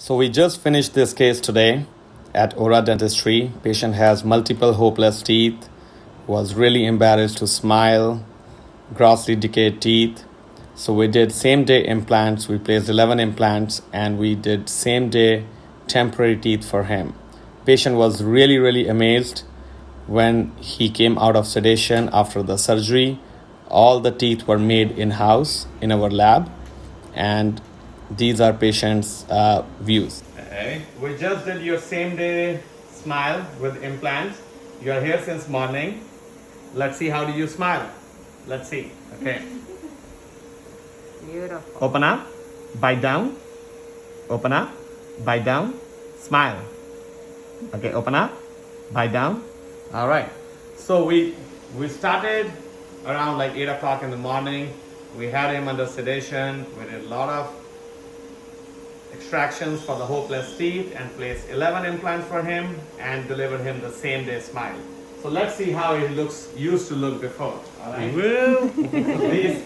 So we just finished this case today at Ora Dentistry. Patient has multiple hopeless teeth, was really embarrassed to smile, grossly decayed teeth. So we did same day implants. We placed 11 implants and we did same day temporary teeth for him. Patient was really really amazed when he came out of sedation after the surgery. All the teeth were made in house in our lab and these are patients' uh, views. Okay, we just did your same day smile with implants. You are here since morning. Let's see how do you smile. Let's see. Okay. Beautiful. Open up, bite down, open up, bite down, smile. Okay, open up, bite down. All right. So we we started around like eight o'clock in the morning. We had him under sedation. We did a lot of extractions for the hopeless teeth and place 11 implants for him and deliver him the same day smile. So let's see how he looks used to look before. All right. Well, Please.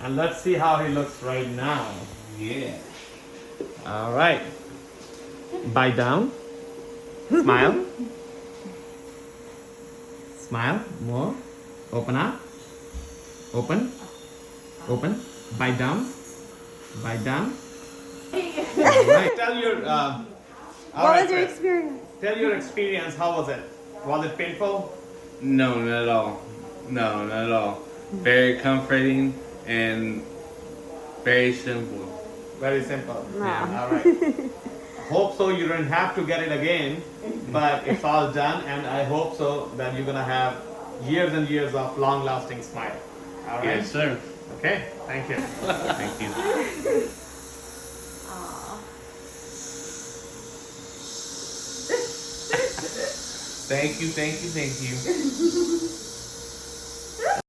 And let's see how he looks right now. yeah. All right. Bite down. Smile. Smile. More. Open up. Open. Open. Bite down. Bite down. All right. Tell your. Uh, What right, was your experience? Tell your experience. How was it? Was it painful? No, not at all. No, not at all. Very comforting and very simple. Very simple. Wow. All right. hope so you don't have to get it again, but it's all done, and I hope so that you're gonna have years and years of long-lasting smile. All right. Yes, sir. Okay. Thank you. Thank you. Thank you, thank you, thank you.